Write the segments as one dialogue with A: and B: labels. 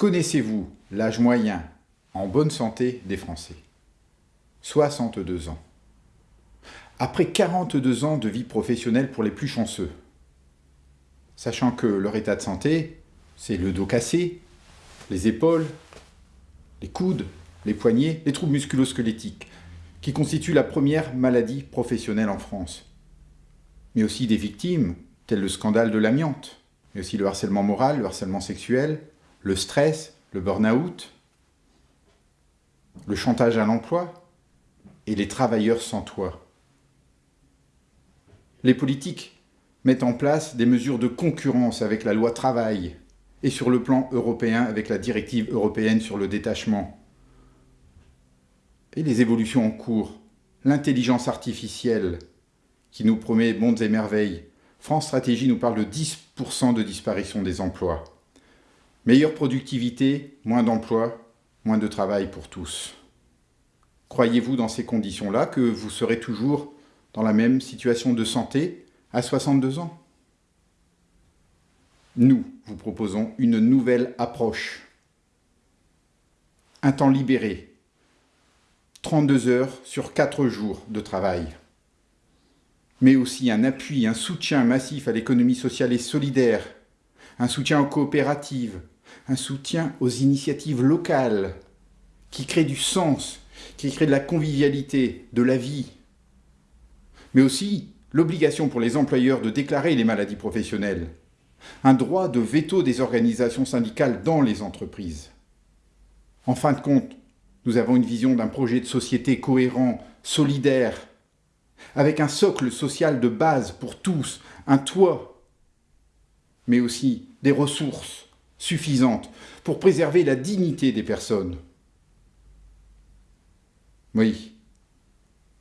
A: Connaissez-vous l'âge moyen en bonne santé des Français? 62 ans. Après 42 ans de vie professionnelle pour les plus chanceux, sachant que leur état de santé, c'est le dos cassé, les épaules, les coudes, les poignets, les troubles musculo-squelettiques, qui constituent la première maladie professionnelle en France. Mais aussi des victimes, telles le scandale de l'amiante, mais aussi le harcèlement moral, le harcèlement sexuel, le stress, le burn-out, le chantage à l'emploi et les travailleurs sans toit. Les politiques mettent en place des mesures de concurrence avec la loi travail et sur le plan européen avec la directive européenne sur le détachement. Et les évolutions en cours, l'intelligence artificielle qui nous promet mondes et merveilles. France Stratégie nous parle de 10% de disparition des emplois. Meilleure productivité, moins d'emplois, moins de travail pour tous. Croyez-vous dans ces conditions-là que vous serez toujours dans la même situation de santé à 62 ans? Nous vous proposons une nouvelle approche. Un temps libéré, 32 heures sur 4 jours de travail, mais aussi un appui, un soutien massif à l'économie sociale et solidaire, un soutien aux coopératives, un soutien aux initiatives locales qui créent du sens, qui créent de la convivialité, de la vie. Mais aussi l'obligation pour les employeurs de déclarer les maladies professionnelles, un droit de veto des organisations syndicales dans les entreprises. En fin de compte, nous avons une vision d'un projet de société cohérent, solidaire, avec un socle social de base pour tous, un toit, mais aussi des ressources, suffisante pour préserver la dignité des personnes. Oui,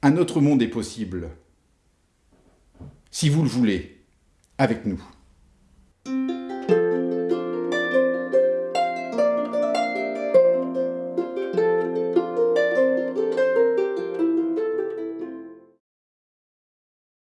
A: un autre monde est possible, si vous le voulez, avec nous.